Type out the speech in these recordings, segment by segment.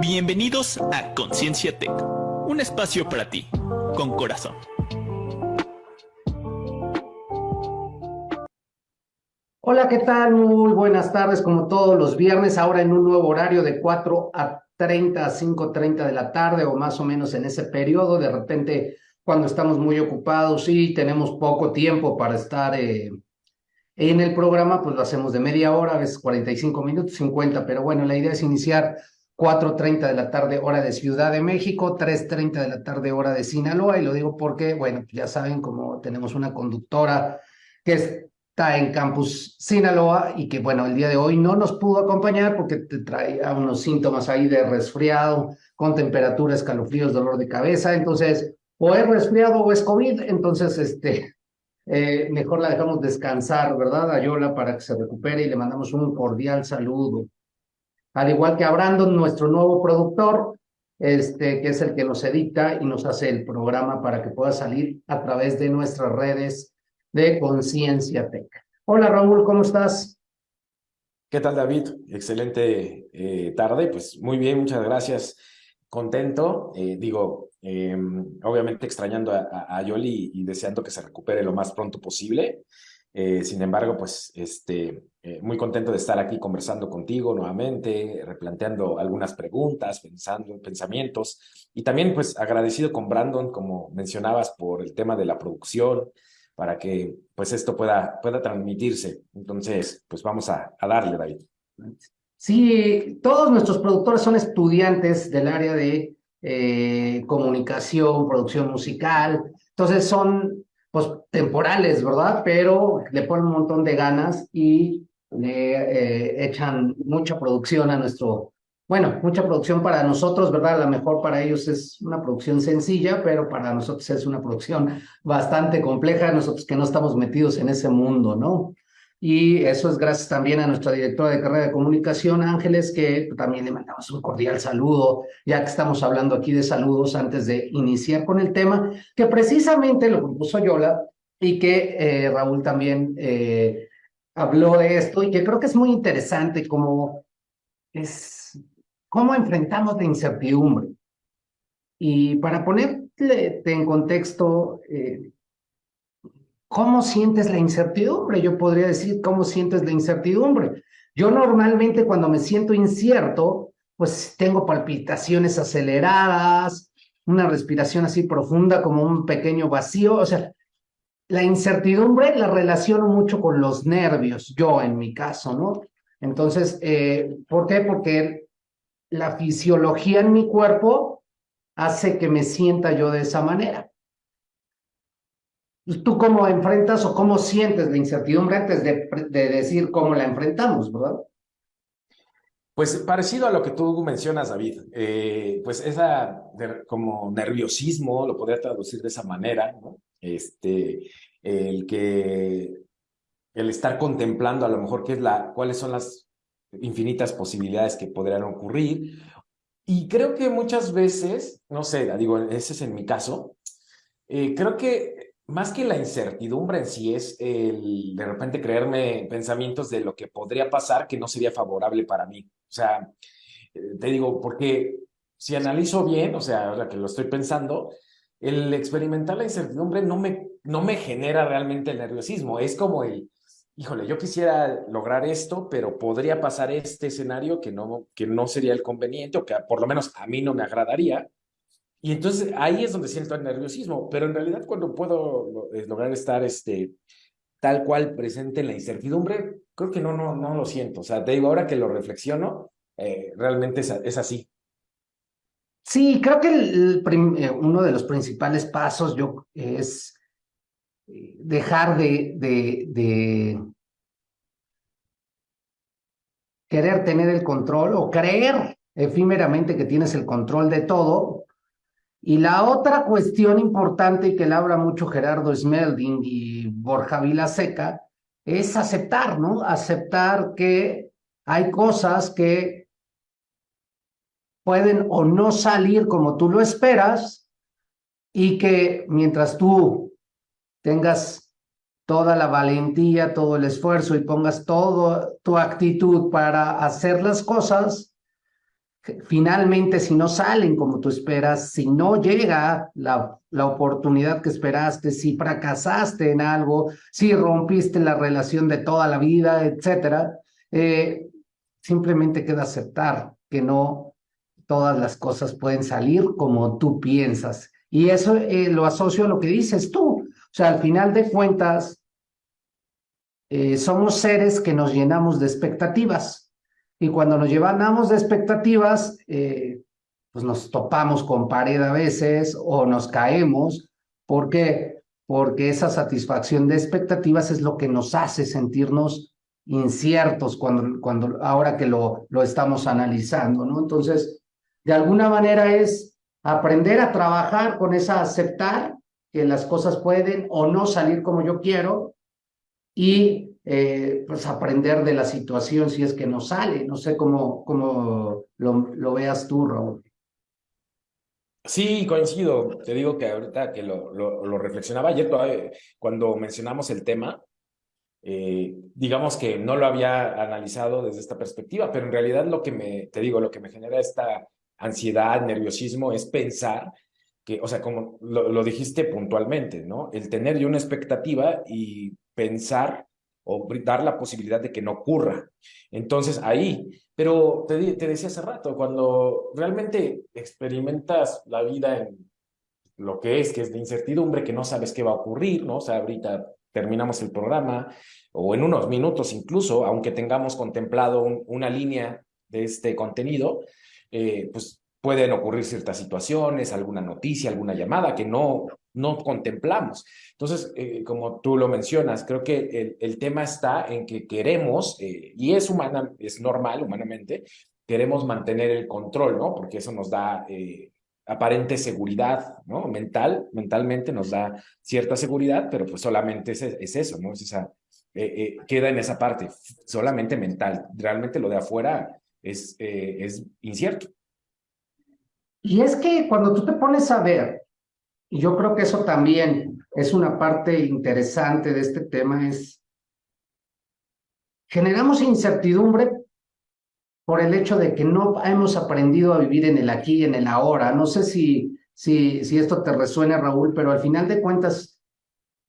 Bienvenidos a Conciencia Tech, un espacio para ti, con corazón. Hola, ¿qué tal? Muy buenas tardes, como todos los viernes, ahora en un nuevo horario de 4 a 30 a 5.30 de la tarde o más o menos en ese periodo. De repente, cuando estamos muy ocupados y tenemos poco tiempo para estar eh, en el programa, pues lo hacemos de media hora, a veces 45 minutos, 50, pero bueno, la idea es iniciar 4.30 de la tarde hora de Ciudad de México, 3.30 de la tarde hora de Sinaloa, y lo digo porque, bueno, ya saben, como tenemos una conductora que está en Campus Sinaloa y que, bueno, el día de hoy no nos pudo acompañar porque te traía unos síntomas ahí de resfriado, con temperatura, escalofríos, dolor de cabeza, entonces, o es resfriado o es COVID, entonces, este, eh, mejor la dejamos descansar, ¿verdad, Ayola, para que se recupere y le mandamos un cordial saludo al igual que a Brandon, nuestro nuevo productor, este, que es el que nos edita y nos hace el programa para que pueda salir a través de nuestras redes de Conciencia Tech. Hola Raúl, ¿cómo estás? ¿Qué tal David? Excelente eh, tarde, pues muy bien, muchas gracias. Contento, eh, digo, em, obviamente extrañando a, a, Yoli y deseando que se recupere lo más pronto posible. Eh, sin embargo, pues este, eh, muy contento de estar aquí conversando contigo nuevamente, replanteando algunas preguntas, pensando pensamientos y también pues agradecido con Brandon, como mencionabas, por el tema de la producción, para que pues esto pueda, pueda transmitirse. Entonces, pues vamos a, a darle, David. Sí, todos nuestros productores son estudiantes del área de eh, comunicación, producción musical, entonces son pues temporales, ¿verdad? Pero le ponen un montón de ganas y le eh, echan mucha producción a nuestro, bueno, mucha producción para nosotros, ¿verdad? A lo mejor para ellos es una producción sencilla, pero para nosotros es una producción bastante compleja, nosotros que no estamos metidos en ese mundo, ¿no? Y eso es gracias también a nuestra directora de carrera de comunicación, Ángeles, que también le mandamos un cordial saludo, ya que estamos hablando aquí de saludos antes de iniciar con el tema, que precisamente lo propuso Yola y que eh, Raúl también eh, habló de esto y que creo que es muy interesante como es cómo enfrentamos la incertidumbre. Y para ponerte en contexto, eh, ¿Cómo sientes la incertidumbre? Yo podría decir, ¿cómo sientes la incertidumbre? Yo normalmente cuando me siento incierto, pues tengo palpitaciones aceleradas, una respiración así profunda como un pequeño vacío. O sea, la incertidumbre la relaciono mucho con los nervios, yo en mi caso, ¿no? Entonces, eh, ¿por qué? Porque la fisiología en mi cuerpo hace que me sienta yo de esa manera. ¿Tú cómo enfrentas o cómo sientes la incertidumbre antes de, decir cómo la enfrentamos, verdad? Pues parecido a lo que tú mencionas, David, eh, pues esa como nerviosismo, lo podría traducir de esa manera, ¿no? Este, el que, el estar contemplando a lo mejor qué es la, cuáles son las infinitas posibilidades que podrían ocurrir. Y creo que muchas veces, no sé, digo, ese es en mi caso, eh, creo que más que la incertidumbre en sí es el de repente creerme pensamientos de lo que podría pasar que no sería favorable para mí. O sea, eh, te digo, porque si analizo bien, o sea, ahora que lo estoy pensando, el experimentar la incertidumbre no me, no me genera realmente el nerviosismo. Es como el, híjole, yo quisiera lograr esto, pero podría pasar este escenario que no, que no sería el conveniente o que por lo menos a mí no me agradaría. Y entonces ahí es donde siento el nerviosismo, pero en realidad cuando puedo eh, lograr estar este, tal cual presente en la incertidumbre, creo que no, no, no lo siento. O sea, te digo, ahora que lo reflexiono, eh, realmente es, así. Sí, creo que eh, uno de los principales pasos yo, es dejar de, de, de querer tener el control o creer efímeramente que tienes el control de todo y la otra cuestión importante que le habla mucho Gerardo Smelding y Borja Vilaseca es aceptar, ¿no? Aceptar que hay cosas que pueden o no salir como tú lo esperas y que mientras tú tengas toda la valentía, todo el esfuerzo y pongas toda tu actitud para hacer las cosas, finalmente si no salen como tú esperas, si no llega la, la oportunidad que esperaste, si fracasaste en algo, si rompiste la relación de toda la vida, etcétera, eh, simplemente queda aceptar que no todas las cosas pueden salir como tú piensas. Y eso eh, lo asocio a lo que dices tú. O sea, al final de cuentas, eh, somos seres que nos llenamos de expectativas. Y cuando nos llenamos de expectativas, eh, pues nos topamos con pared a veces o nos caemos. ¿Por qué? Porque esa satisfacción de expectativas es lo que nos hace sentirnos inciertos cuando, cuando ahora que lo, lo estamos analizando, ¿no? Entonces, de alguna manera es aprender a trabajar con esa aceptar que las cosas pueden o no salir como yo quiero y eh, pues aprender de la situación si es que no sale. No sé cómo, cómo lo, veas tú, Raúl. Sí, coincido. Te digo que ahorita que lo, lo, lo reflexionaba ayer cuando mencionamos el tema, eh, digamos que no lo había analizado desde esta perspectiva, pero en realidad lo que me, te digo, lo que me genera esta ansiedad, nerviosismo, es pensar que, o sea, como lo, lo dijiste puntualmente, ¿no? El tener yo una expectativa y pensar o dar la posibilidad de que no ocurra. Entonces ahí, pero te, decía hace rato, cuando realmente experimentas la vida en lo que es, que es de incertidumbre, que no sabes qué va a ocurrir, ¿no? O sea, ahorita terminamos el programa o en unos minutos incluso, aunque tengamos contemplado una línea de este contenido, eh, pues pueden ocurrir ciertas situaciones, alguna noticia, alguna llamada que no no contemplamos. Entonces, eh, como tú lo mencionas, creo que el, el tema está en que queremos, eh, y es humana, es normal humanamente, queremos mantener el control, ¿no? Porque eso nos da eh, aparente seguridad, ¿no? Mental, mentalmente nos da cierta seguridad, pero pues solamente es, es eso, ¿no? Es esa, queda en esa parte, solamente mental. Realmente lo de afuera es, es incierto. Y es que cuando tú te pones a ver y yo creo que eso también es una parte interesante de este tema, es generamos incertidumbre por el hecho de que no hemos aprendido a vivir en el aquí y en el ahora. No sé si, si, si esto te resuena, Raúl, pero al final de cuentas,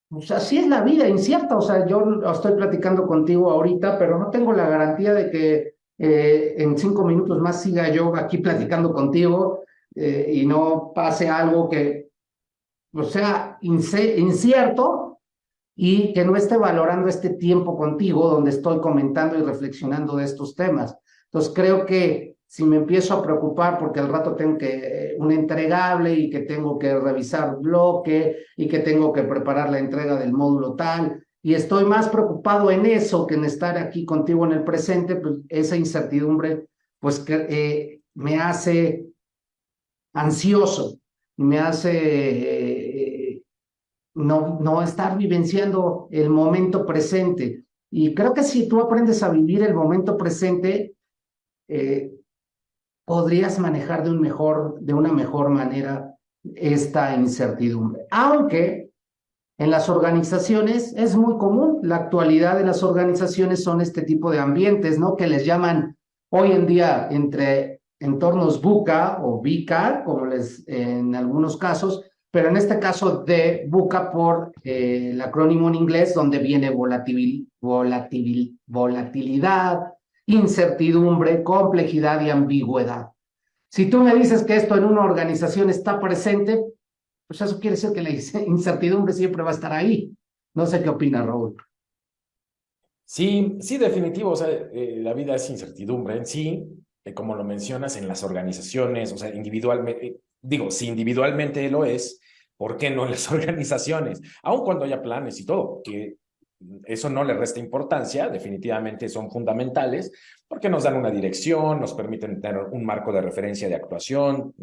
pues así es la vida, incierta. O sea, yo estoy platicando contigo ahorita, pero no tengo la garantía de que eh, en cinco minutos más siga yo aquí platicando contigo eh, y no pase algo que o sea, incierto y que no esté valorando este tiempo contigo donde estoy comentando y reflexionando de estos temas. Entonces creo que si me empiezo a preocupar porque al rato tengo que un entregable y que tengo que revisar bloque y que tengo que preparar la entrega del módulo tal y estoy más preocupado en eso que en estar aquí contigo en el presente, pues esa incertidumbre pues eh, me hace ansioso, me hace no, no estar vivenciando el momento presente. Y creo que si tú aprendes a vivir el momento presente, eh, podrías manejar de, un mejor, de una mejor manera esta incertidumbre. Aunque en las organizaciones es muy común, la actualidad de las organizaciones son este tipo de ambientes, ¿no? Que les llaman hoy en día entre entornos buca o VICA, como les en algunos casos, pero en este caso de buca por eh, el acrónimo en inglés, donde viene volatil, volatil, volatilidad, incertidumbre, complejidad y ambigüedad. Si tú me dices que esto en una organización está presente, pues eso quiere decir que la incertidumbre siempre va a estar ahí. No sé qué opina Raúl. Sí, sí, definitivo. O sea, eh, la vida es incertidumbre en sí, eh, como lo mencionas en las organizaciones, o sea, individualmente, digo, si individualmente lo es, ¿por qué no en las organizaciones? Aun cuando haya planes y todo, que eso no le resta importancia, definitivamente son fundamentales, porque nos dan una dirección, nos permiten tener un marco de referencia de actuación,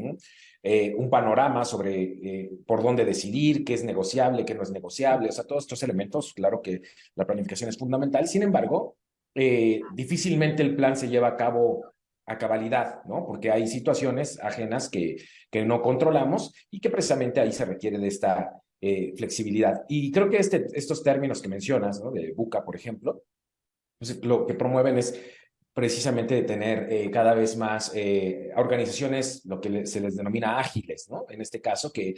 eh, un panorama sobre eh, por dónde decidir, qué es negociable, qué no es negociable, o sea, todos estos elementos, claro que la planificación es fundamental, sin embargo, eh, difícilmente el plan se lleva a cabo a cabalidad, ¿no? Porque hay situaciones ajenas que, que no controlamos y que precisamente ahí se requiere de esta eh, flexibilidad. Y creo que este, estos términos que mencionas, ¿no? De buca, por ejemplo, pues lo que promueven es precisamente tener eh, cada vez más eh, organizaciones, lo que se les denomina ágiles, ¿no? En este caso, que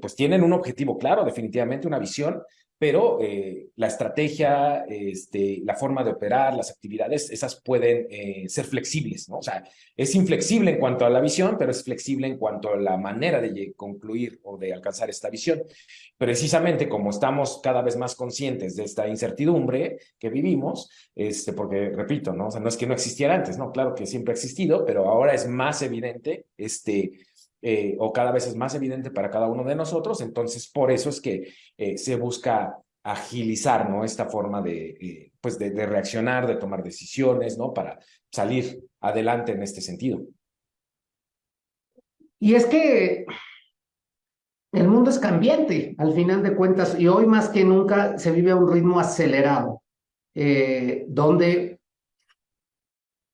pues tienen un objetivo claro, definitivamente una visión, pero eh, la estrategia, este, la forma de operar, las actividades, esas pueden eh, ser flexibles, ¿no? O sea, es inflexible en cuanto a la visión, pero es flexible en cuanto a la manera de concluir o de alcanzar esta visión. Precisamente como estamos cada vez más conscientes de esta incertidumbre que vivimos, este, porque, repito, ¿no? O sea, no es que no existiera antes, ¿no? Claro que siempre ha existido, pero ahora es más evidente, este, eh, o cada vez es más evidente para cada uno de nosotros, entonces por eso es que eh, se busca agilizar ¿no? esta forma de, eh, pues de, reaccionar, de tomar decisiones, ¿no? para salir adelante en este sentido. Y es que el mundo es cambiante, al final de cuentas, y hoy más que nunca se vive a un ritmo acelerado, donde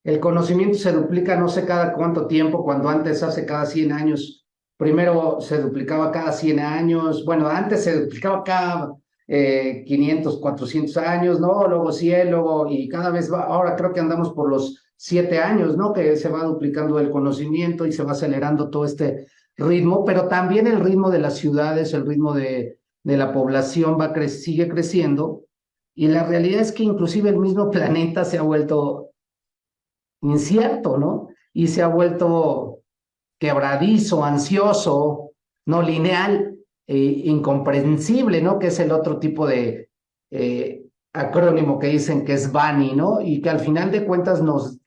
el conocimiento se duplica no sé cada cuánto tiempo, cuando antes hace cada 100 años, primero se duplicaba cada 100 años, bueno, antes se duplicaba cada 500, 400 años, ¿no? Luego 100, luego, y cada vez va, ahora creo que andamos por los 7 años, ¿no? Que se va duplicando el conocimiento y se va acelerando todo este ritmo, pero también el ritmo de las ciudades, el ritmo de, de la población va sigue creciendo, y la realidad es que inclusive el mismo planeta se ha vuelto incierto, ¿no? Y se ha vuelto quebradizo, ansioso, no lineal, e incomprensible, ¿no? Que es el otro tipo de eh, acrónimo que dicen que es BANI, ¿no? Y que al final de cuentas nos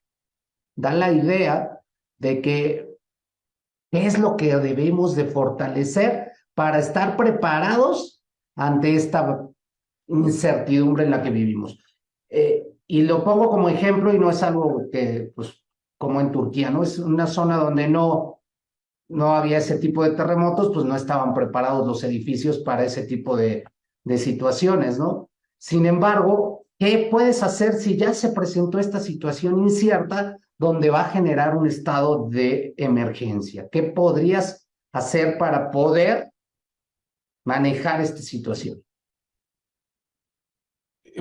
da la idea de que qué es lo que debemos de fortalecer para estar preparados ante esta incertidumbre en la que vivimos. Eh, y lo pongo como ejemplo y no es algo que, pues, como en Turquía, ¿no? Es una zona donde no, no había ese tipo de terremotos, pues no estaban preparados los edificios para ese tipo de, de situaciones, ¿no? Sin embargo, ¿qué puedes hacer si ya se presentó esta situación incierta donde va a generar un estado de emergencia? ¿Qué podrías hacer para poder manejar esta situación?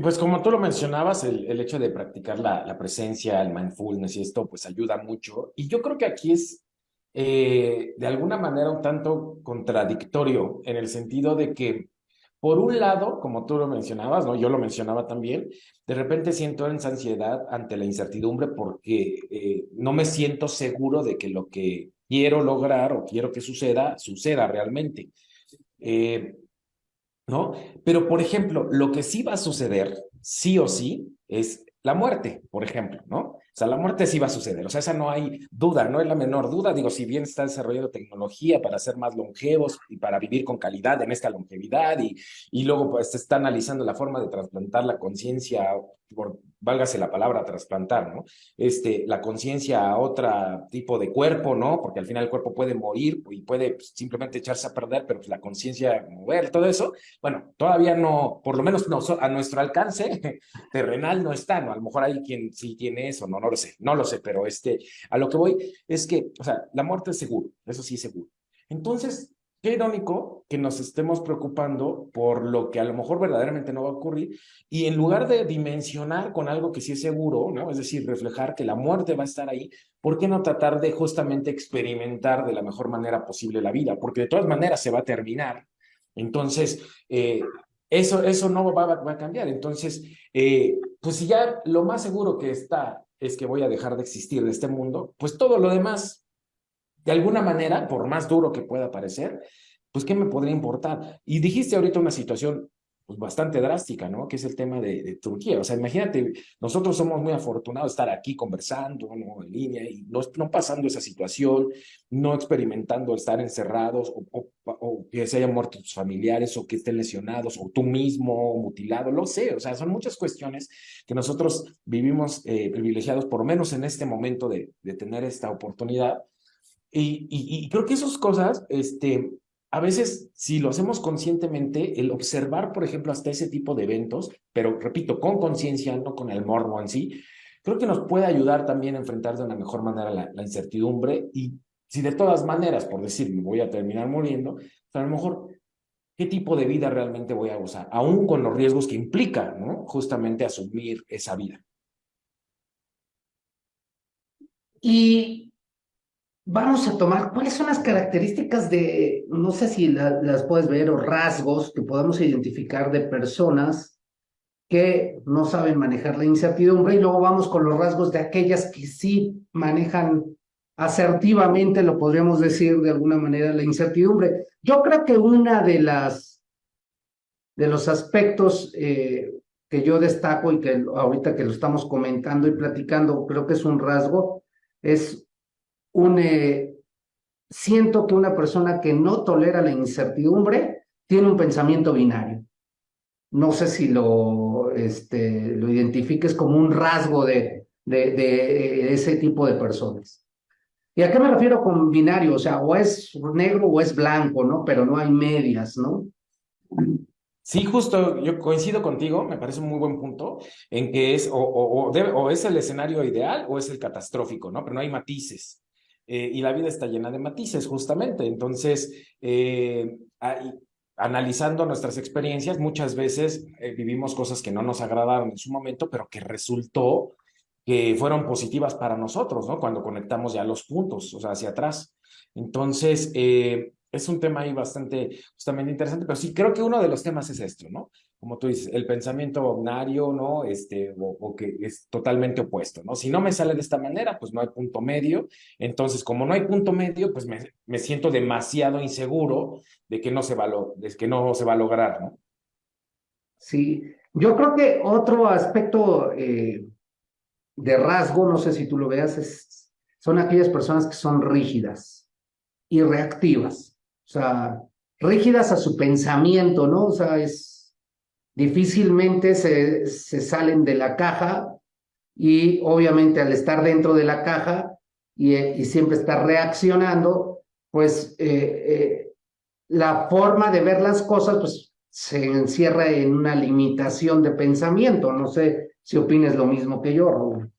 Pues como tú lo mencionabas, el, el hecho de practicar la, la, presencia, el mindfulness y esto, pues ayuda mucho. Y yo creo que aquí es eh, de alguna manera un tanto contradictorio en el sentido de que, por un lado, como tú lo mencionabas, ¿no? yo lo mencionaba también, de repente siento esa ansiedad ante la incertidumbre porque eh, no me siento seguro de que lo que quiero lograr o quiero que suceda, suceda realmente. Eh, ¿no? Pero, por ejemplo, lo que sí va a suceder, sí o sí, es la muerte, por ejemplo, ¿no? O sea, la muerte sí va a suceder, o sea, esa no hay duda, no es la menor duda, digo, si bien está desarrollando tecnología para ser más longevos y para vivir con calidad en esta longevidad y, y luego pues está analizando la forma de trasplantar la conciencia por, válgase la palabra, trasplantar, ¿no? Este, la conciencia a otro tipo de cuerpo, ¿no? Porque al final el cuerpo puede morir y puede pues, simplemente echarse a perder, pero pues, la conciencia mover, todo eso, bueno, todavía no, por lo menos no, a nuestro alcance terrenal no está, ¿no? A lo mejor hay quien sí tiene eso, no, no lo sé, no lo sé, pero este, a lo que voy es que, o sea, la muerte es seguro, eso sí es seguro. Entonces, Qué irónico que nos estemos preocupando por lo que a lo mejor verdaderamente no va a ocurrir y en lugar de dimensionar con algo que sí es seguro, ¿no? Es decir, reflejar que la muerte va a estar ahí, ¿por qué no tratar de justamente experimentar de la mejor manera posible la vida? Porque de todas maneras se va a terminar. Entonces, eh, eso, eso no va, va, a cambiar. Entonces, eh, pues si ya lo más seguro que está es que voy a dejar de existir de este mundo, pues todo lo demás de alguna manera, por más duro que pueda parecer, pues ¿qué me podría importar? Y dijiste ahorita una situación pues, bastante drástica, ¿no? Que es el tema de, de, Turquía. O sea, imagínate, nosotros somos muy afortunados de estar aquí conversando. En línea y no, no pasando esa situación, no experimentando estar encerrados o, o, que se hayan muerto tus familiares o que estén lesionados o tú mismo mutilado, lo sé. O sea, son muchas cuestiones que nosotros vivimos eh, privilegiados, por menos en este momento de, de tener esta oportunidad y, creo que esas cosas, este, a veces, si lo hacemos conscientemente, el observar, por ejemplo, hasta ese tipo de eventos, pero repito, con conciencia, no con el morbo en sí, creo que nos puede ayudar también a enfrentar de una mejor manera la, la incertidumbre y si de todas maneras, por decir, me voy a terminar muriendo, pues a lo mejor, ¿qué tipo de vida realmente voy a gozar? Aún con los riesgos que implica, ¿no? Justamente asumir esa vida. y vamos a tomar, ¿cuáles son las características de, no sé si las puedes ver, o rasgos que podemos identificar de personas que no saben manejar la incertidumbre? Y luego vamos con los rasgos de aquellas que sí manejan asertivamente, lo podríamos decir de alguna manera, la incertidumbre. Yo creo que una de las, de los aspectos eh, que yo destaco y que ahorita que lo estamos comentando y platicando, creo que es un rasgo, es eh, siento que una persona que no tolera la incertidumbre tiene un pensamiento binario. No sé si lo, este, lo identifiques como un rasgo de, de, de ese tipo de personas. ¿Y a qué me refiero con binario? O sea, o es negro o es blanco, ¿no? Pero no hay medias, ¿no? Sí, justo, yo coincido contigo, me parece un muy buen punto, en que es o, o, es el escenario ideal o es el catastrófico, ¿no? Pero no hay matices. Eh, y la vida está llena de matices, justamente. Entonces, eh, analizando nuestras experiencias, muchas veces eh, vivimos cosas que no nos agradaron en su momento, pero que resultó que fueron positivas para nosotros, ¿no? Cuando conectamos ya los puntos, o sea, hacia atrás. Entonces, es un tema ahí bastante justamente interesante, pero sí creo que uno de los temas es esto, ¿no? Como tú dices, el pensamiento binario, ¿no? Este, o, que es totalmente opuesto, ¿no? Si no me sale de esta manera, pues no hay punto medio. Entonces, como no hay punto medio, pues me, me siento demasiado inseguro de que no se va a, de que no se va a lograr, ¿no? Sí, yo creo que otro aspecto eh, de rasgo, no sé si tú lo veas, es, son aquellas personas que son rígidas y reactivas. O sea, rígidas a su pensamiento, ¿no? O sea, es difícilmente se, se salen de la caja y obviamente al estar dentro de la caja y, y siempre estar reaccionando, pues eh, eh, la forma de ver las cosas pues se encierra en una limitación de pensamiento. No sé si opines lo mismo que yo, Raúl.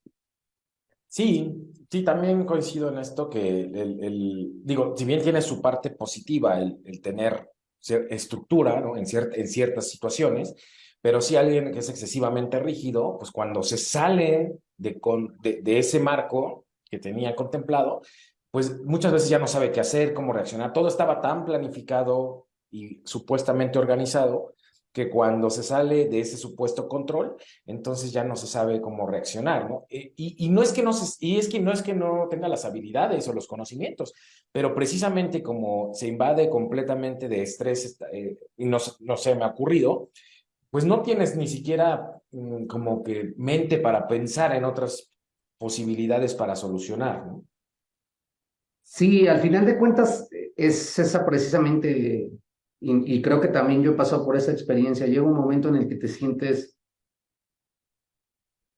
Sí, Sí, también coincido en esto que el, el digo, si bien tiene su parte positiva el, el tener estructura ¿no? en, en ciertas situaciones, pero si alguien es excesivamente rígido, pues cuando se sale de, de, de, ese marco que tenía contemplado, pues muchas veces ya no sabe qué hacer, cómo reaccionar. Todo estaba tan planificado y supuestamente organizado que cuando se sale de ese supuesto control, entonces ya no se sabe cómo reaccionar, ¿no? Eh, y, y, no es que no se, y es que no es que no tenga las habilidades o los conocimientos, pero precisamente como se invade completamente de estrés, eh, y no, no se me ha ocurrido, pues no tienes ni siquiera mm, como que mente para pensar en otras posibilidades para solucionar, ¿no? Sí, al final de cuentas es esa precisamente y, creo que también yo he pasado por esa experiencia, llega un momento en el que te sientes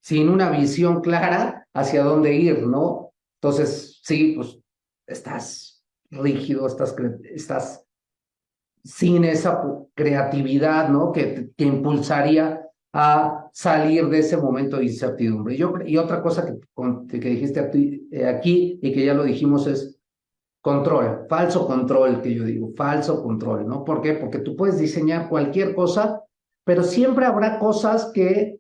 sin una visión clara hacia dónde ir, ¿no? Entonces, sí, pues estás rígido, estás, estás sin esa creatividad, ¿no? Que, que impulsaría a salir de ese momento de incertidumbre. Yo, y otra cosa que, que dijiste eh, aquí y que ya lo dijimos es, Control, falso control que yo digo, falso control, ¿no? ¿Por qué? Porque tú puedes diseñar cualquier cosa, pero siempre habrá cosas que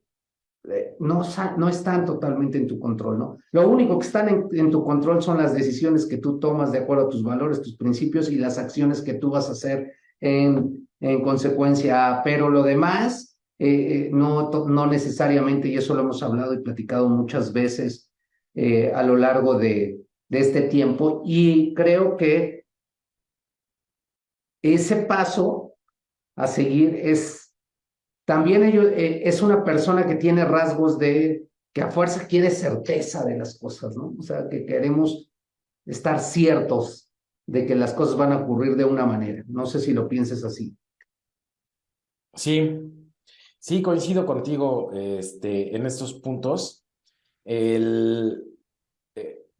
eh, no, no están totalmente en tu control, ¿no? Lo único que están en, tu control son las decisiones que tú tomas de acuerdo a tus valores, tus principios y las acciones que tú vas a hacer en, en consecuencia, pero lo demás eh, eh, no, no necesariamente, y eso lo hemos hablado y platicado muchas veces a lo largo de, de este tiempo y creo que ese paso a seguir es también ello, eh, es una persona que tiene rasgos de que a fuerza quiere certeza de las cosas, ¿no? O sea, que queremos estar ciertos de que las cosas van a ocurrir de una manera. No sé si lo pienses así. Sí, sí, coincido contigo este, en estos puntos. El,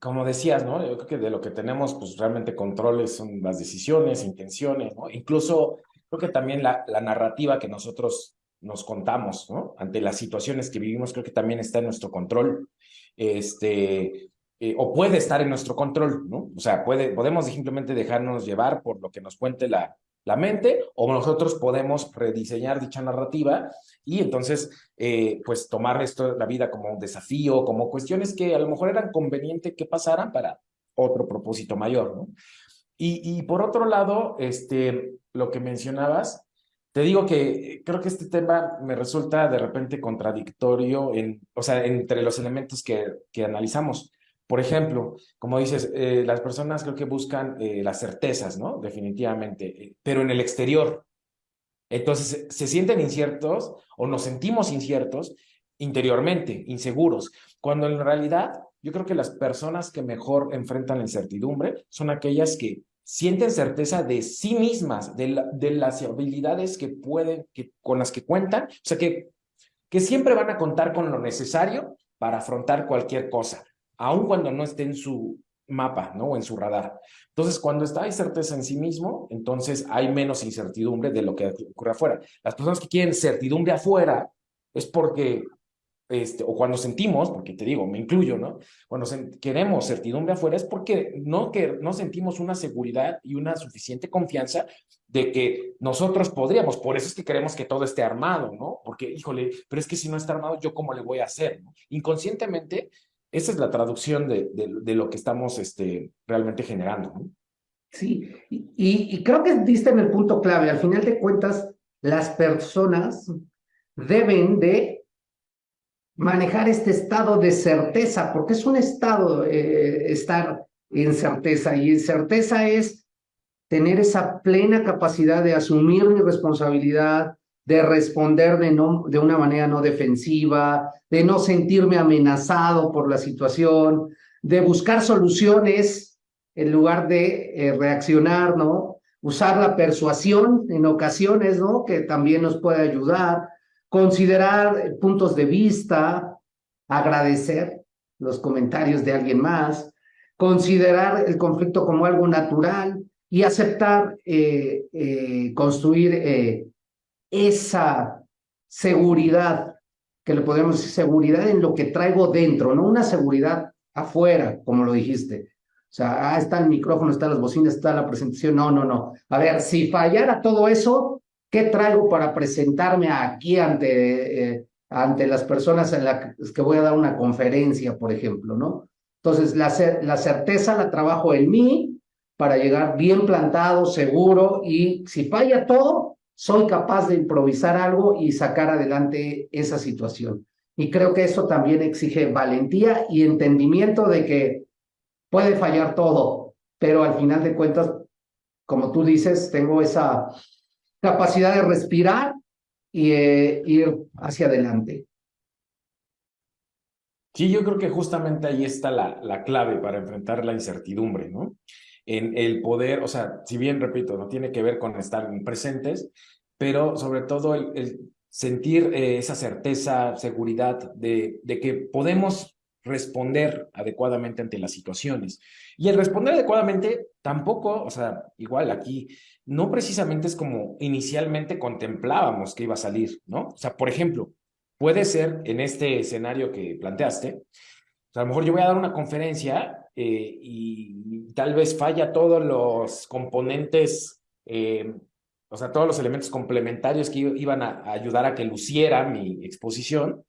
como decías, ¿no? Yo creo que de lo que tenemos, pues realmente controles son las decisiones, intenciones, ¿no? Incluso creo que también la, narrativa que nosotros nos contamos, ¿no? Ante las situaciones que vivimos, creo que también está en nuestro control, este, eh, o puede estar en nuestro control, ¿no? O sea, puede, podemos simplemente dejarnos llevar por lo que nos cuente la, la mente o nosotros podemos rediseñar dicha narrativa y entonces eh, pues tomar esto la vida como un desafío, como cuestiones que a lo mejor eran conveniente que pasaran para otro propósito mayor. Y, y por otro lado, este, lo que mencionabas, te digo que creo que este tema me resulta de repente contradictorio en, o sea, entre los elementos que, que analizamos. Por ejemplo, como dices, eh, las personas creo que buscan eh, las certezas, ¿no? Definitivamente, eh, pero en el exterior. Entonces, se sienten inciertos o nos sentimos inciertos interiormente, inseguros, cuando en realidad yo creo que las personas que mejor enfrentan la incertidumbre son aquellas que sienten certeza de sí mismas, de, de las habilidades que pueden, que, con las que cuentan, o sea, que, que siempre van a contar con lo necesario para afrontar cualquier cosa aun cuando no esté en su mapa, ¿no? O en su radar. Entonces, cuando está hay certeza en sí mismo, entonces hay menos incertidumbre de lo que ocurre afuera. Las personas que quieren certidumbre afuera es porque, este, o cuando sentimos, porque te digo, me incluyo, ¿no? Cuando queremos certidumbre afuera es porque no, que, no sentimos una seguridad y una suficiente confianza de que nosotros podríamos. Por eso es que queremos que todo esté armado, ¿no? Porque, híjole, pero es que si no está armado, ¿yo cómo le voy a hacer? Inconscientemente esa es la traducción de, de, lo que estamos este, realmente generando. Sí, y, creo que diste en el punto clave. Al final de cuentas, las personas deben de manejar este estado de certeza, porque es un estado eh, estar en certeza, y certeza es tener esa plena capacidad de asumir mi responsabilidad, de responder de, no, de una manera no defensiva, de no sentirme amenazado por la situación, de buscar soluciones en lugar de eh, reaccionar, ¿no? Usar la persuasión en ocasiones, ¿no? Que también nos puede ayudar, considerar puntos de vista, agradecer los comentarios de alguien más, considerar el conflicto como algo natural y aceptar eh, eh, construir esa seguridad, que le podemos decir seguridad en lo que traigo dentro, no una seguridad afuera, como lo dijiste. O sea, ah, está el micrófono, están las bocinas, está la presentación. No, no, no. A ver, si fallara todo eso, ¿qué traigo para presentarme aquí ante, eh, ante las personas en las que voy a dar una conferencia, por ejemplo, ¿no? Entonces, la, la certeza la trabajo en mí para llegar bien plantado, seguro, y si falla todo, soy capaz de improvisar algo y sacar adelante esa situación. Y creo que eso también exige valentía y entendimiento de que puede fallar todo, pero al final de cuentas, como tú dices, tengo esa capacidad de respirar y eh, ir hacia adelante. Sí, yo creo que justamente ahí está la, la clave para enfrentar la incertidumbre, ¿no? En el poder, o sea, si bien, repito, no tiene que ver con estar presentes, pero sobre todo el, sentir eh, esa certeza, seguridad de, de que podemos responder adecuadamente ante las situaciones. Y el responder adecuadamente tampoco, o sea, igual aquí, no precisamente es como inicialmente contemplábamos que iba a salir, ¿no? O sea, por ejemplo, puede ser en este escenario que planteaste, a lo mejor yo voy a dar una conferencia eh, y tal vez falla todos los componentes, eh, o sea, todos los elementos complementarios que iban a, ayudar a que luciera mi exposición.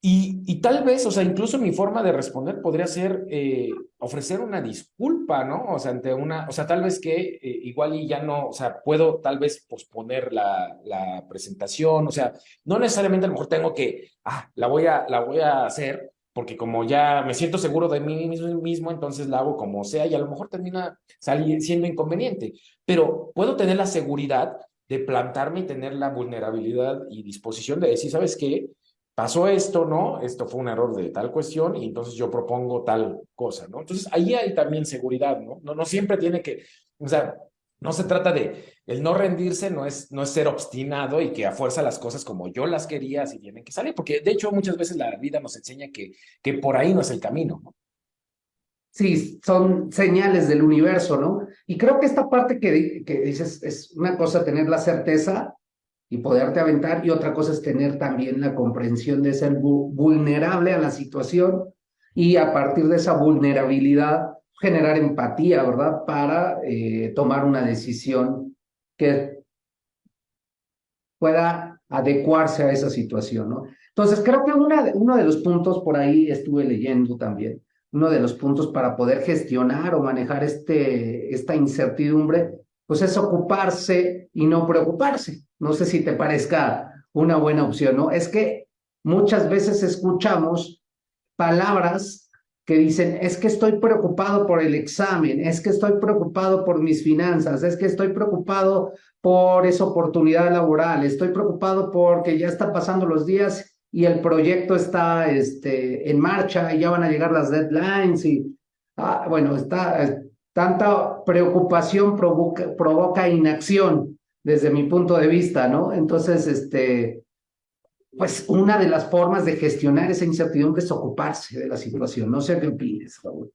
Y, y, tal vez, o sea, incluso mi forma de responder podría ser eh, ofrecer una disculpa, ¿no? O sea, ante una, o sea, tal vez que igual y ya no, o sea, puedo tal vez posponer la, la, presentación, o sea, no necesariamente a lo mejor tengo que, ah, la voy a, la voy a hacer, porque como ya me siento seguro de mí mismo, entonces la hago como sea y a lo mejor termina siendo inconveniente. Pero puedo tener la seguridad de plantarme y tener la vulnerabilidad y disposición de decir, ¿sabes qué? Pasó esto, ¿no? Esto fue un error de tal cuestión y entonces yo propongo tal cosa, ¿no? Entonces ahí hay también seguridad, ¿no? No, no siempre tiene que, o sea, no se trata de el no rendirse, no es, no es ser obstinado y que a fuerza las cosas como yo las quería, si tienen que salir, porque de hecho muchas veces la vida nos enseña que, que por ahí no es el camino. ¿no? Sí, son señales del universo, ¿no? Y creo que esta parte que, que dices es una cosa tener la certeza y poderte aventar y otra cosa es tener también la comprensión de ser vulnerable a la situación y a partir de esa vulnerabilidad generar empatía, ¿verdad? Para eh, tomar una decisión que pueda adecuarse a esa situación, ¿no? Entonces, creo que uno de los puntos por ahí estuve leyendo también, uno de los puntos para poder gestionar o manejar este, esta incertidumbre, pues es ocuparse y no preocuparse. No sé si te parezca una buena opción, ¿no? Es que muchas veces escuchamos palabras que dicen, es que estoy preocupado por el examen, es que estoy preocupado por mis finanzas, es que estoy preocupado por esa oportunidad laboral, estoy preocupado porque ya están pasando los días y el proyecto está este, en marcha y ya van a llegar las deadlines y, ah, bueno, está, tanta preocupación provoca, provoca inacción desde mi punto de vista, ¿no? Entonces, este, pues una de las formas de gestionar esa incertidumbre es ocuparse de la situación. No sé qué opines, Raúl.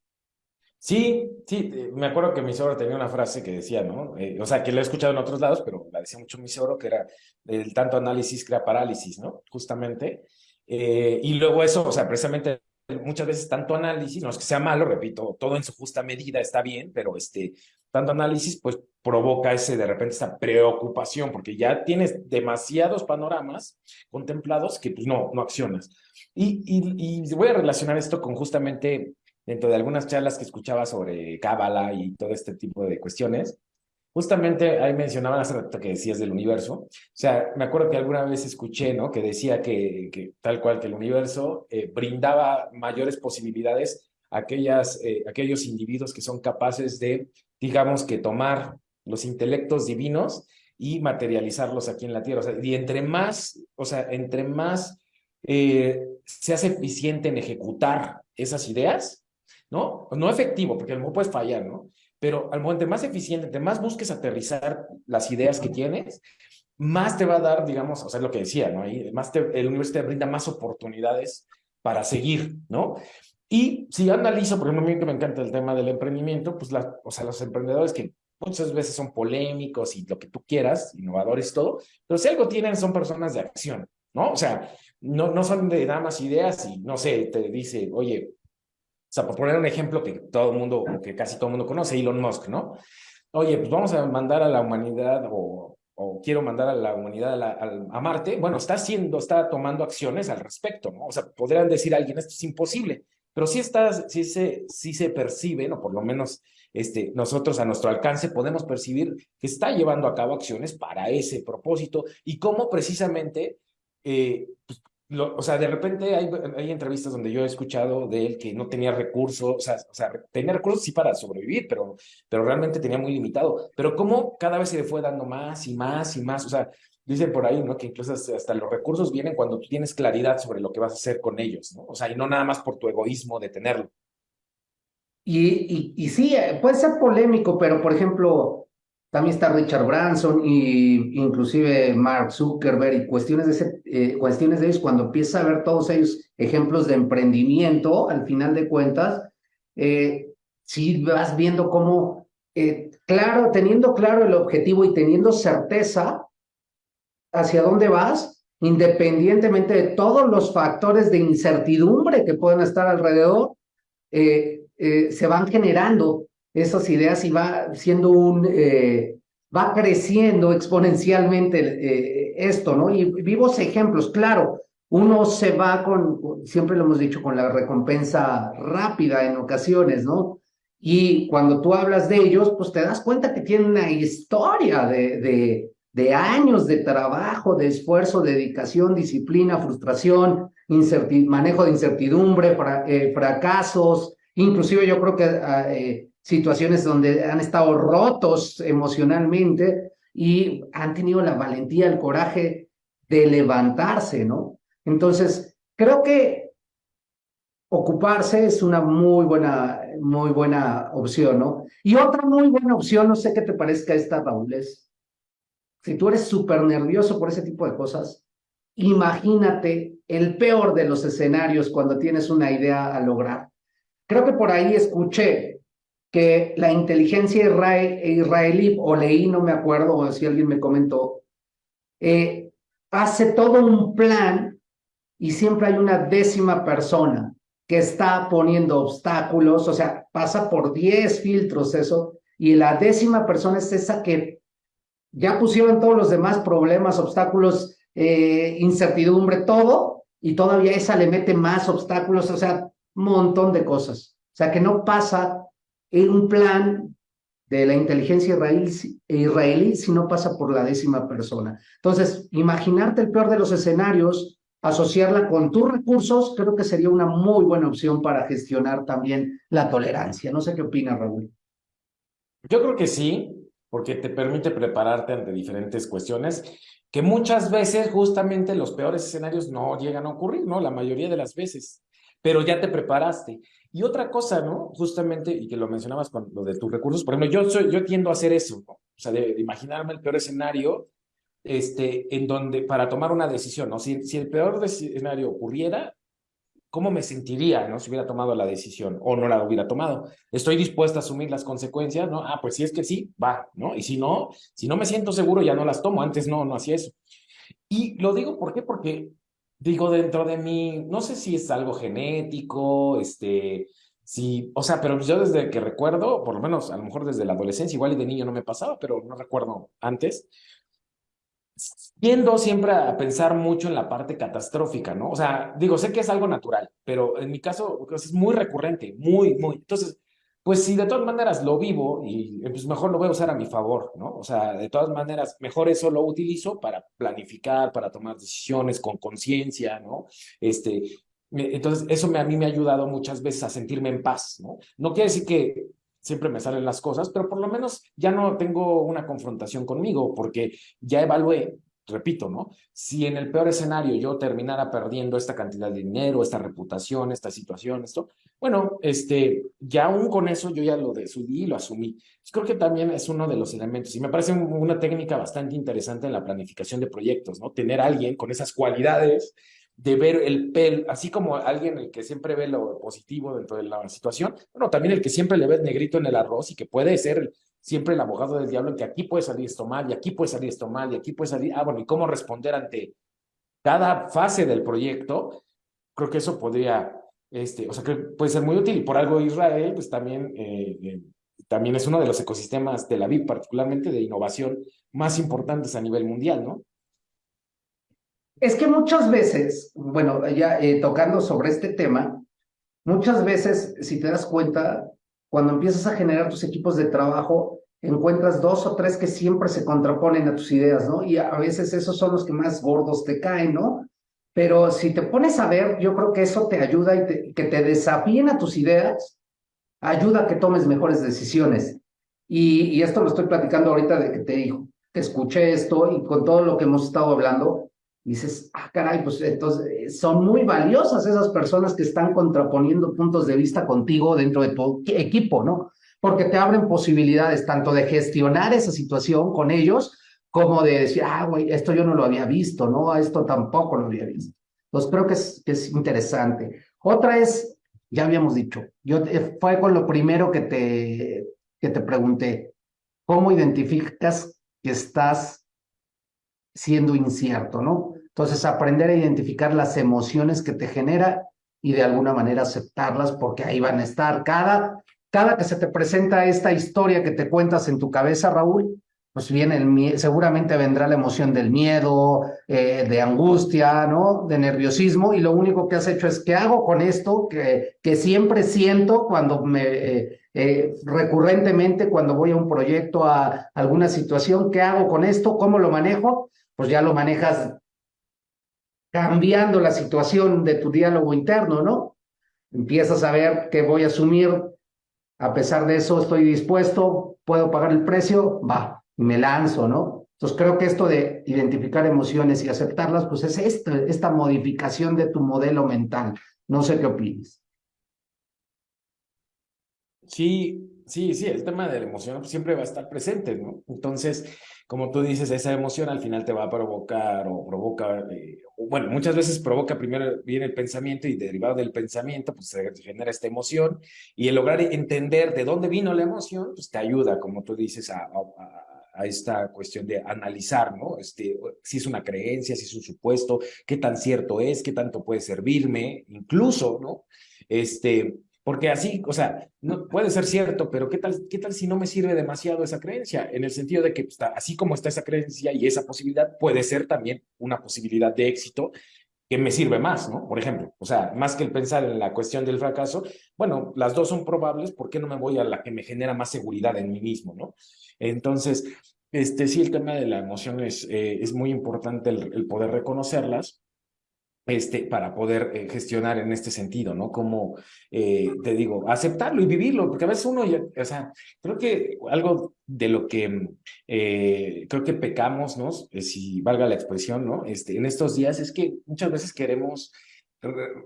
Sí, sí, eh, me acuerdo que mi sobro tenía una frase que decía, ¿no? Eh, o sea, que lo he escuchado en otros lados, pero la decía mucho mi sobro, que era el tanto análisis crea parálisis, ¿no? Justamente. Eh, y luego eso, o sea, precisamente muchas veces tanto análisis, no es que sea malo, repito, todo en su justa medida está bien, pero este, tanto análisis pues provoca ese de repente esa preocupación, porque ya tienes demasiados panoramas contemplados que pues no, no accionas. Y, y, y voy a relacionar esto con justamente dentro de algunas charlas que escuchaba sobre Cábala y todo este tipo de cuestiones, justamente ahí mencionaban hace rato que decías del universo. O sea, me acuerdo que alguna vez escuché, ¿no? Que decía que, que tal cual que el universo eh, brindaba mayores posibilidades a aquellas, eh, aquellos individuos que son capaces de, digamos, que tomar los intelectos divinos y materializarlos aquí en la Tierra. Y entre más, o sea, entre más eh, se hace eficiente en ejecutar esas ideas, ¿no? No efectivo, porque no puedes fallar, ¿no? Pero al momento más eficiente, de más busques aterrizar las ideas que tienes, más te va a dar, digamos, o sea, lo que decía, ¿no? Ahí, más el universo te brinda más oportunidades para seguir, ¿no? Y si analizo, por ejemplo, a mí que me encanta el tema del emprendimiento, pues, la, o sea, los emprendedores que muchas veces son polémicos y lo que tú quieras, innovadores todo, pero si algo tienen son personas de acción, ¿no? O sea, no, no son de nada más ideas y, no sé, te dice, oye, o sea, por poner un ejemplo que todo el mundo, que casi todo el mundo conoce, Elon Musk, ¿no? Oye, pues vamos a mandar a la humanidad o, o quiero mandar a la humanidad a, Marte. Bueno, está haciendo, está tomando acciones al respecto, ¿no? O sea, podrían decir a alguien, esto es imposible, pero sí, está, sí, se, sí se percibe, ¿no? Por lo menos este, nosotros a nuestro alcance podemos percibir que está llevando a cabo acciones para ese propósito y cómo precisamente eh, pues, o sea, de repente hay, hay, entrevistas donde yo he escuchado de él que no tenía recursos, o sea, o sea, tenía recursos sí para sobrevivir, pero, pero realmente tenía muy limitado. Pero cómo cada vez se le fue dando más y más y más, o sea, dicen por ahí, ¿no? Que incluso hasta los recursos vienen cuando tú tienes claridad sobre lo que vas a hacer con ellos, ¿no? O sea, y no nada más por tu egoísmo de tenerlo. Y, y, y sí, eh, puede ser polémico, pero por ejemplo, también está Richard Branson y inclusive Mark Zuckerberg y cuestiones de, ese, eh, cuestiones de ellos, cuando empieza a ver todos ellos ejemplos de emprendimiento, al final de cuentas, eh, si vas viendo cómo, eh, claro, teniendo claro el objetivo y teniendo certeza hacia dónde vas, independientemente de todos los factores de incertidumbre que pueden estar alrededor, se van generando esas ideas y va siendo un, eh, va creciendo exponencialmente eh, esto, ¿no? Y vivos ejemplos, claro, uno se va con, siempre lo hemos dicho, con la recompensa rápida en ocasiones, ¿no? Y cuando tú hablas de ellos, pues te das cuenta que tienen una historia de, de años de trabajo, de esfuerzo, dedicación, disciplina, frustración, manejo de incertidumbre, eh, fracasos, inclusive yo creo que ah, situaciones donde han estado rotos emocionalmente y han tenido la valentía, el coraje de levantarse, ¿no? Entonces, creo que ocuparse es una muy buena, muy buena opción, ¿no? Y otra muy buena opción, no sé qué te parezca esta, Raúl, es, si tú eres súper nervioso por ese tipo de cosas, imagínate el peor de los escenarios cuando tienes una idea a lograr. Creo que por ahí escuché que la inteligencia israelí, o leí, no me acuerdo, o si alguien me comentó, eh, hace todo un plan y siempre hay una décima persona que está poniendo obstáculos, o sea, pasa por 10 filtros eso, y la décima persona es esa que ya pusieron todos los demás problemas, obstáculos, eh, incertidumbre, todo, y todavía esa le mete más obstáculos, o sea, un montón de cosas. O sea, que no pasa en un plan de la inteligencia israelí, israelí si no pasa por la décima persona. Entonces, imaginarte el peor de los escenarios, asociarla con tus recursos, creo que sería una muy buena opción para gestionar también la tolerancia. No sé qué opina Raúl. Yo creo que sí, porque te permite prepararte ante diferentes cuestiones que muchas veces justamente los peores escenarios no llegan a ocurrir, ¿no? La mayoría de las veces, pero ya te preparaste. Y otra cosa, ¿no? Justamente, y que lo mencionabas con lo de tus recursos, por ejemplo, yo, soy, yo tiendo a hacer eso, ¿no? O sea, de, imaginarme el peor escenario, este, en donde, para tomar una decisión, ¿no? Si, si el peor escenario ocurriera, ¿cómo me sentiría, ¿no? Si hubiera tomado la decisión o no la hubiera tomado. Estoy dispuesta a asumir las consecuencias, ¿no? Ah, pues si es que sí, va, ¿no? Y si no, si no me siento seguro, ya no las tomo. Antes no, no hacía eso. Y lo digo, ¿por qué? Porque digo, dentro de mí, no sé si es algo genético, este, si, o sea, pero yo desde que recuerdo, por lo menos a lo mejor desde la adolescencia, igual y de niño no me pasaba, pero no recuerdo antes, tiendo siempre a pensar mucho en la parte catastrófica, ¿no? O sea, digo, sé que es algo natural, pero en mi caso pues, es muy recurrente, muy, muy. Entonces, pues si de todas maneras lo vivo y pues mejor lo voy a usar a mi favor, ¿no? O sea, de todas maneras, mejor eso lo utilizo para planificar, para tomar decisiones con conciencia, ¿no? Este, entonces, eso me, a mí me ha ayudado muchas veces a sentirme en paz, ¿no? No quiere decir que siempre me salen las cosas, pero por lo menos ya no tengo una confrontación conmigo porque ya evalué repito, ¿no? Si en el peor escenario yo terminara perdiendo esta cantidad de dinero, esta reputación, esta situación, esto, bueno, este, ya aún con eso yo ya lo decidí y lo asumí. creo que también es uno de los elementos y me parece una técnica bastante interesante en la planificación de proyectos, ¿no? Tener alguien con esas cualidades de ver el pel, así como alguien el que siempre ve lo positivo dentro de la situación, bueno, también el que siempre le ve el negrito en el arroz y que puede ser siempre el abogado del diablo en que aquí puede salir esto mal y aquí puede salir esto mal y aquí puede salir, ah, bueno, y cómo responder ante cada fase del proyecto, creo que eso podría, este, o sea, que puede ser muy útil y por algo Israel, pues también, eh, eh, también es uno de los ecosistemas de la VIP, particularmente de innovación más importantes a nivel mundial, ¿no? Es que muchas veces, bueno, ya eh, tocando sobre este tema, muchas veces, si te das cuenta, cuando empiezas a generar tus equipos de trabajo, encuentras dos o tres que siempre se contraponen a tus ideas, ¿no? Y a veces esos son los que más gordos te caen, ¿no? Pero si te pones a ver, yo creo que eso te ayuda y que te desafíen a tus ideas, ayuda a que tomes mejores decisiones. Y, esto lo estoy platicando ahorita de que te que escuché esto y con todo lo que hemos estado hablando, dices, ah, caray, pues entonces eh, son muy valiosas esas personas que están contraponiendo puntos de vista contigo dentro de tu equipo, ¿no? Porque te abren posibilidades tanto de gestionar esa situación con ellos, como de decir, ah, güey, esto yo no lo había visto, ¿no? Esto tampoco lo había visto. Entonces creo que es, es interesante. Otra es, ya habíamos dicho, yo fue con lo primero que te, que te pregunté, ¿cómo identificas que estás siendo incierto, ¿no? Entonces, aprender a identificar las emociones que te genera y de alguna manera aceptarlas porque ahí van a estar. Cada, cada que se te presenta esta historia que te cuentas en tu cabeza, Raúl, pues viene seguramente vendrá la emoción del miedo, eh, de angustia, ¿no? De nerviosismo, y lo único que has hecho es, ¿qué hago con esto que, que siempre siento cuando me, eh, eh, recurrentemente, cuando voy a un proyecto, a alguna situación, ¿qué hago con esto? ¿Cómo lo manejo? Pues ya lo manejas cambiando la situación de tu diálogo interno, ¿no? Empiezas a ver que voy a asumir, a pesar de eso estoy dispuesto, puedo pagar el precio, va, y me lanzo, ¿no? Entonces creo que esto de identificar emociones y aceptarlas, pues es esta, esta modificación de tu modelo mental. No sé qué opinas. Sí, sí, sí, el tema de la emoción siempre va a estar presente, ¿no? Entonces, como tú dices, esa emoción al final te va a provocar o provoca, eh, bueno, muchas veces provoca primero viene el pensamiento y derivado del pensamiento, pues se genera esta emoción y el lograr entender de dónde vino la emoción, pues te ayuda, como tú dices, a, a, esta cuestión de analizar, ¿no? Este, si es una creencia, si es un supuesto, qué tan cierto es, qué tanto puede servirme, incluso, ¿no? Este, porque así, o sea, no, puede ser cierto, pero ¿qué tal, ¿qué tal si no me sirve demasiado esa creencia? En el sentido de que está, así como está esa creencia y esa posibilidad, puede ser también una posibilidad de éxito que me sirve más, ¿no? Por ejemplo, o sea, más que el pensar en la cuestión del fracaso, bueno, las dos son probables, ¿por qué no me voy a la que me genera más seguridad en mí mismo, ¿no? Entonces, este, sí, el tema de la emoción es, eh, es muy importante el, poder reconocerlas este, para poder eh, gestionar en este sentido, ¿no? Como, eh, te digo, aceptarlo y vivirlo, porque a veces uno, ya, o sea, creo que algo de lo que creo que pecamos, ¿no? Si valga la expresión, ¿no? Este, en estos días es que muchas veces queremos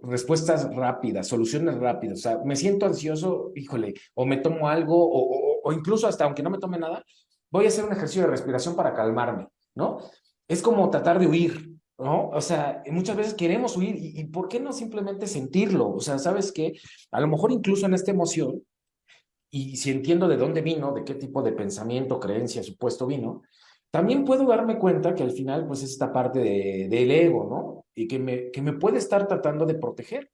respuestas rápidas, soluciones rápidas, o sea, me siento ansioso, híjole, o me tomo algo, o, o incluso hasta aunque no me tome nada, voy a hacer un ejercicio de respiración para calmarme, ¿no? Es como tratar de huir, ¿no? O sea, muchas veces queremos huir y, ¿por qué no simplemente sentirlo? O sea, ¿sabes qué? A lo mejor incluso en esta emoción, y si entiendo de dónde vino, de qué tipo de pensamiento, creencia, supuesto vino, también puedo darme cuenta que al final, pues, es esta parte de, del ego, ¿no? Y que me, que me puede estar tratando de proteger.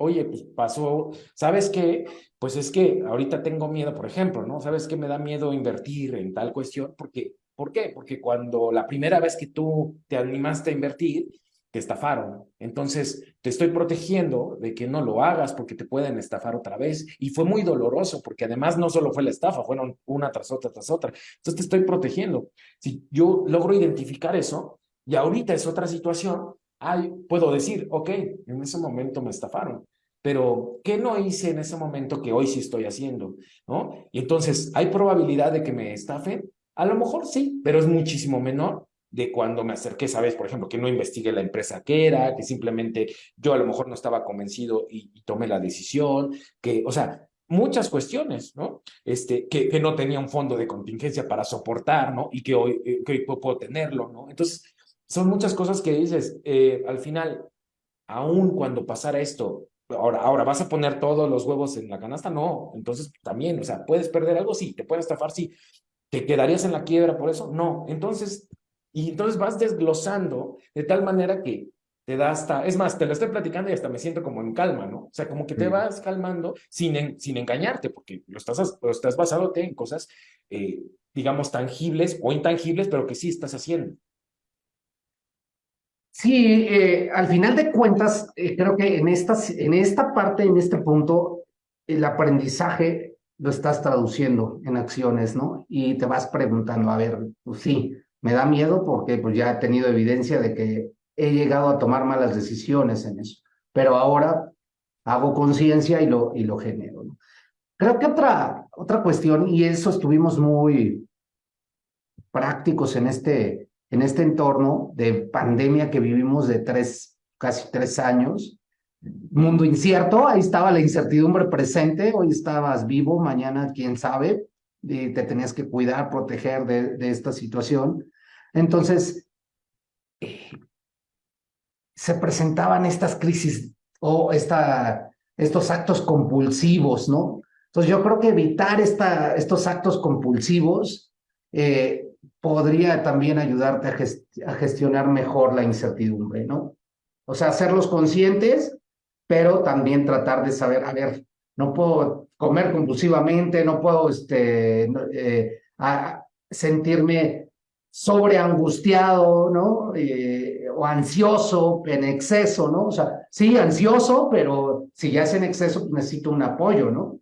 Oye, pues pasó, ¿sabes qué? Pues es que ahorita tengo miedo, por ejemplo, ¿no? ¿Sabes qué me da miedo invertir en tal cuestión? Porque, ¿Por qué? Porque cuando la primera vez que tú te animaste a invertir, te estafaron. Entonces, te estoy protegiendo de que no lo hagas porque te pueden estafar otra vez. Y fue muy doloroso porque además no solo fue la estafa, fueron una tras otra, tras otra. Entonces, te estoy protegiendo. Si yo logro identificar eso y ahorita es otra situación, ay, puedo decir, ok, en ese momento me estafaron, pero ¿qué no hice en ese momento que hoy sí estoy haciendo? ¿No? Y entonces, ¿hay probabilidad de que me estafen? A lo mejor sí, pero es muchísimo menor de cuando me acerqué, sabes, por ejemplo, que no investigué la empresa que era, que simplemente yo a lo mejor no estaba convencido y, tomé la decisión, que, o sea, muchas cuestiones, ¿no? Este, que, no tenía un fondo de contingencia para soportar, ¿no? Y que hoy, eh, que hoy puedo tenerlo, ¿no? Entonces, son muchas cosas que dices, eh, al final, aún cuando pasara esto, ahora, ahora, ¿vas a poner todos los huevos en la canasta? No, entonces también, o sea, ¿puedes perder algo? Sí, ¿te puedes estafar? Sí. ¿Te quedarías en la quiebra por eso? No, entonces, y entonces vas desglosando de tal manera que te da hasta, es más, te lo estoy platicando y hasta me siento como en calma, ¿no? O sea, como que te vas calmando sin, sin engañarte, porque lo estás, lo estás basándote en cosas, eh, digamos, tangibles o intangibles, pero que sí estás haciendo. Sí, eh, al final de cuentas, eh, creo que en esta, en esta parte, en este punto, el aprendizaje lo estás traduciendo en acciones, ¿no? Y te vas preguntando, a ver, pues sí, me da miedo porque pues ya he tenido evidencia de que he llegado a tomar malas decisiones en eso, pero ahora hago conciencia y lo, y lo genero. Creo que otra, otra cuestión, y eso estuvimos muy prácticos en este, en este entorno de pandemia que vivimos de tres, casi tres años, mundo incierto, ahí estaba la incertidumbre presente, hoy estabas vivo, mañana quién sabe, y te tenías que cuidar, proteger de, esta situación. Entonces, eh, se presentaban estas crisis o esta, estos actos compulsivos, ¿no? Entonces yo creo que evitar esta, estos actos compulsivos eh, podría también ayudarte a, gestionar mejor la incertidumbre, ¿no? O sea, hacerlos conscientes, pero también tratar de saber, a ver, no puedo comer compulsivamente, no puedo este, eh, sentirme sobreangustiado, ¿no? Eh, o ansioso en exceso, ¿no? O sea, sí, ansioso, pero si ya es en exceso, necesito un apoyo, ¿no?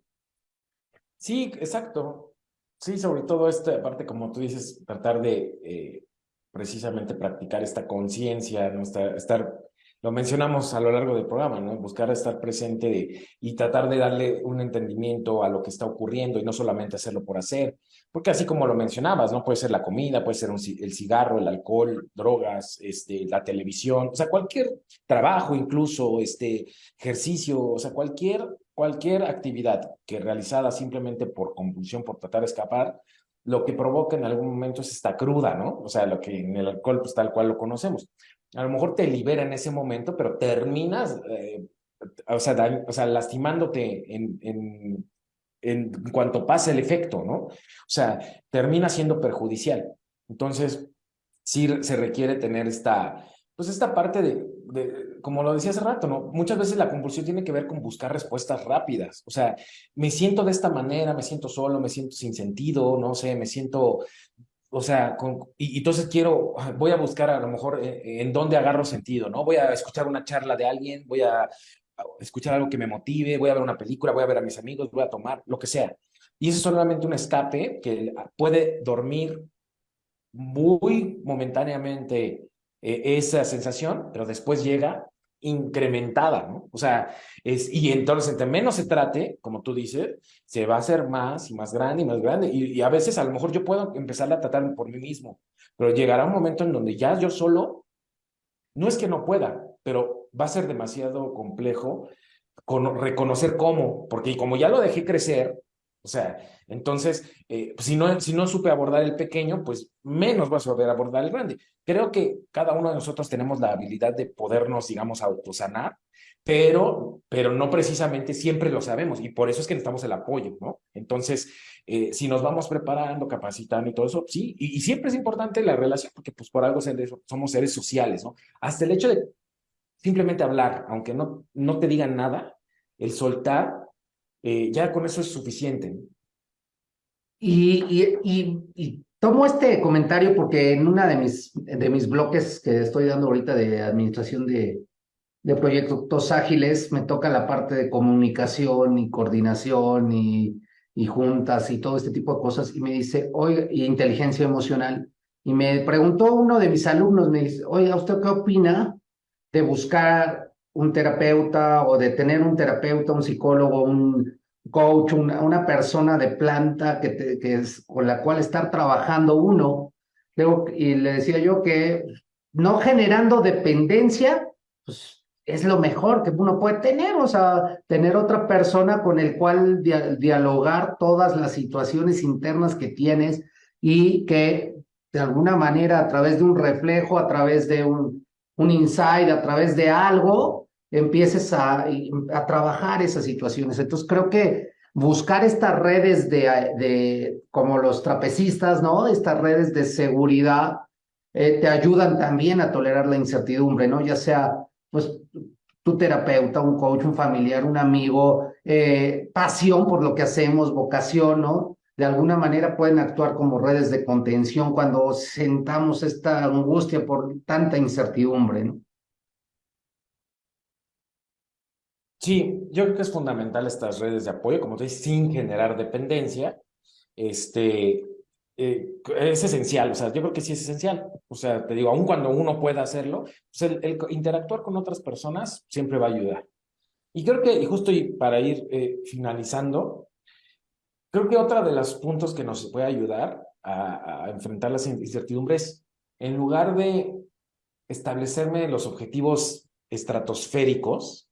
Sí, exacto. Sí, sobre todo esta parte, como tú dices, tratar de eh, precisamente practicar esta conciencia, ¿no? estar, lo mencionamos a lo largo del programa, ¿no? Buscar estar presente y tratar de darle un entendimiento a lo que está ocurriendo y no solamente hacerlo por hacer, porque así como lo mencionabas, ¿no? Puede ser la comida, puede ser el cigarro, el alcohol, drogas, este, la televisión, o sea, cualquier trabajo incluso, este, ejercicio, o sea, cualquier cualquier actividad que realizada simplemente por compulsión, por tratar de escapar, lo que provoca en algún momento es esta cruda, ¿no? O sea, lo que en el alcohol, pues tal cual lo conocemos. A lo mejor te libera en ese momento, pero terminas, eh, o, sea, o sea, lastimándote en, en, en cuanto pasa el efecto, ¿no? O sea, termina siendo perjudicial. Entonces, sí se requiere tener esta, pues esta parte de, como lo decía hace rato, ¿no? Muchas veces la compulsión tiene que ver con buscar respuestas rápidas. O sea, me siento de esta manera, me siento solo, me siento sin sentido, no sé, me siento, o sea, y, entonces quiero, voy a buscar a lo mejor eh, en dónde agarro sentido, ¿no? Voy a escuchar una charla de alguien, voy a escuchar algo que me motive, voy a ver una película, voy a ver a mis amigos, voy a tomar, lo que sea. Y eso es solamente un escape que puede dormir muy momentáneamente eh, esa sensación, pero después llega incrementada, ¿no? O sea, es, y entonces entre menos se trate, como tú dices, se va a hacer más y más grande y más grande. Y, a veces a lo mejor yo puedo empezar a tratar por mí mismo, pero llegará un momento en donde ya yo solo, no es que no pueda, pero va a ser demasiado complejo con, reconocer cómo, porque como ya lo dejé crecer, o sea, entonces, eh, pues, si, no, si no supe abordar el pequeño, pues menos vas a saber abordar el grande. Creo que cada uno de nosotros tenemos la habilidad de podernos, digamos, autosanar, pero, pero no precisamente siempre lo sabemos y por eso es que necesitamos el apoyo, ¿no? Entonces, eh, si nos vamos preparando, capacitando y todo eso, sí, y, y, siempre es importante la relación, porque pues por algo somos seres sociales, ¿no? Hasta el hecho de simplemente hablar, aunque no, no te digan nada, el soltar eh, ya con eso es suficiente. Y, tomo este comentario porque en una de mis, de mis bloques que estoy dando ahorita de administración de, de proyectos ágiles, me toca la parte de comunicación y coordinación y, juntas y todo este tipo de cosas, y me dice, oye, y inteligencia emocional, y me preguntó uno de mis alumnos, me dice, oiga, ¿usted qué opina de buscar un terapeuta o de tener un terapeuta, un psicólogo, un coach, una, persona de planta que es, con la cual estar trabajando uno. y le decía yo que no generando dependencia, pues es lo mejor que uno puede tener, o sea, tener otra persona con el cual dialogar todas las situaciones internas que tienes y que de alguna manera a través de un reflejo, a través de un, un insight, a través de algo, empieces a, a trabajar esas situaciones. Entonces creo que buscar estas redes de, de como los trapecistas, ¿no? Estas redes de seguridad eh, te ayudan también a tolerar la incertidumbre, ¿no? Ya sea, pues, tu terapeuta, un coach, un familiar, un amigo, eh, pasión por lo que hacemos, vocación, ¿no? De alguna manera pueden actuar como redes de contención cuando sentamos esta angustia por tanta incertidumbre, ¿no? Sí, yo creo que es fundamental estas redes de apoyo, como te dices, sin generar dependencia. Este, eh, es esencial, o sea, yo creo que sí es esencial. O sea, te digo, aun cuando uno pueda hacerlo, pues el, interactuar con otras personas siempre va a ayudar. Y creo que, y justo y para ir eh, finalizando, creo que otra de los puntos que nos puede ayudar a, a enfrentar las incertidumbres, en lugar de establecerme los objetivos estratosféricos,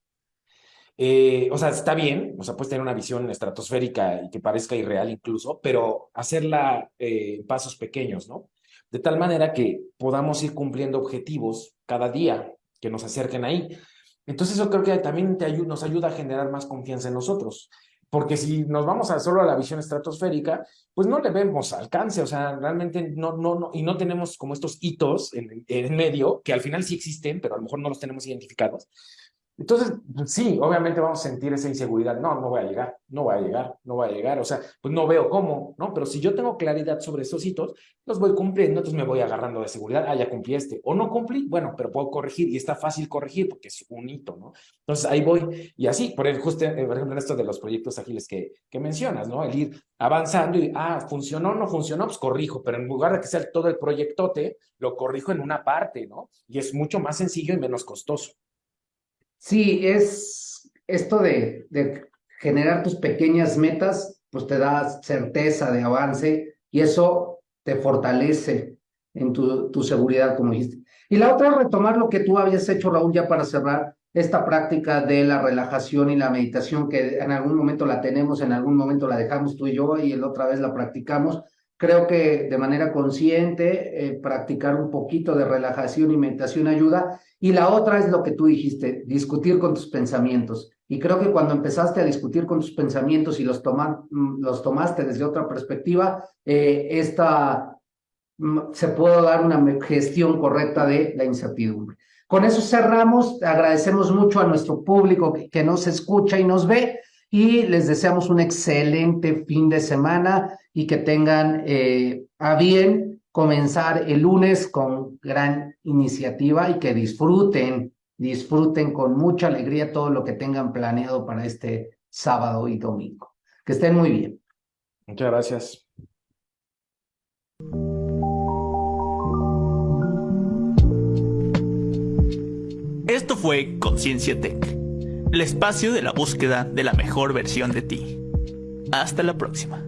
eh, o sea, está bien, o sea, puedes tener una visión estratosférica y que parezca irreal incluso, pero hacerla eh, en pasos pequeños, ¿no? De tal manera que podamos ir cumpliendo objetivos cada día que nos acerquen ahí. Entonces eso creo que también te nos ayuda a generar más confianza en nosotros. Porque si nos vamos a solo a la visión estratosférica, pues no le vemos alcance, o sea, realmente no, no, no, y no tenemos como estos hitos en, en medio, que al final sí existen, pero a lo mejor no los tenemos identificados. Entonces, pues sí, obviamente vamos a sentir esa inseguridad. No, no voy a llegar, no voy a llegar, no voy a llegar. O sea, pues no veo cómo, ¿no? Pero si yo tengo claridad sobre esos hitos, los voy cumpliendo, entonces me voy agarrando de seguridad. Ah, ya cumplí este. O no cumplí, bueno, pero puedo corregir y está fácil corregir porque es un hito, ¿no? Entonces ahí voy. Y así, por eh, ejemplo en esto de los proyectos ágiles que, que mencionas, ¿no? El ir avanzando y, ah, funcionó, no funcionó, pues corrijo. Pero en lugar de que sea todo el proyectote, lo corrijo en una parte, ¿no? Y es mucho más sencillo y menos costoso. Sí, es esto de, generar tus pequeñas metas, pues te da certeza de avance y eso te fortalece en tu, seguridad, como dijiste. Y la otra retomar lo que tú habías hecho, Raúl, ya para cerrar esta práctica de la relajación y la meditación, que en algún momento la tenemos, en algún momento la dejamos tú y yo y la otra vez la practicamos. Creo que de manera consciente eh, practicar un poquito de relajación y meditación ayuda. Y la otra es lo que tú dijiste, discutir con tus pensamientos. Y creo que cuando empezaste a discutir con tus pensamientos y los, mm, los tomaste desde otra perspectiva, eh, esta, mm, se puede dar una gestión correcta de la incertidumbre. Con eso cerramos. Agradecemos mucho a nuestro público que, nos escucha y nos ve y les deseamos un excelente fin de semana y que tengan eh, a bien comenzar el lunes con gran iniciativa y que disfruten, disfruten con mucha alegría todo lo que tengan planeado para este sábado y domingo. Que estén muy bien. Muchas gracias. Esto fue Conciencia Tech, el espacio de la búsqueda de la mejor versión de ti. Hasta la próxima.